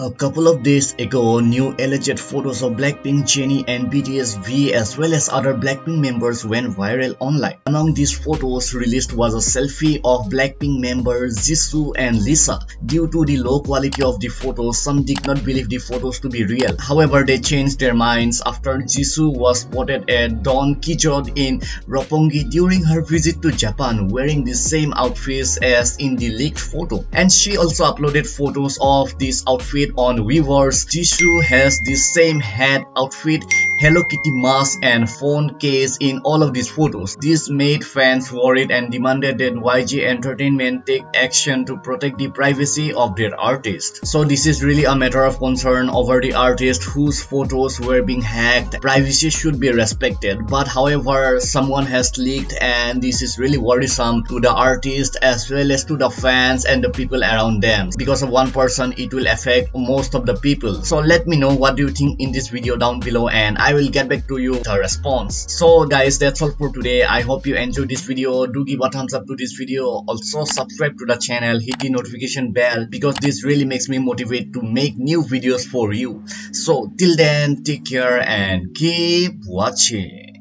A couple of days ago, new alleged photos of Blackpink Jennie and BTS V as well as other Blackpink members went viral online. Among these photos released was a selfie of Blackpink members Jisoo and Lisa. Due to the low quality of the photos, some did not believe the photos to be real. However, they changed their minds after Jisoo was spotted at Don Quijote in Roppongi during her visit to Japan wearing the same outfits as in the leaked photo. And she also uploaded photos of this outfit on Weverse. Jisoo has the same hat, outfit, Hello Kitty mask and phone case in all of these photos. This made fans worried and demanded that YG Entertainment take action to protect the privacy of their artist. So this is really a matter of concern over the artist whose photos were being hacked. Privacy should be respected but however someone has leaked and this is really worrisome to the artist as well as to the fans and the people around them. Because of one person it will affect most of the people so let me know what do you think in this video down below and i will get back to you with a response. So guys that's all for today. I hope you enjoyed this video. Do give a thumbs up to this video. Also subscribe to the channel. Hit the notification bell because this really makes me motivate to make new videos for you. So till then take care and keep watching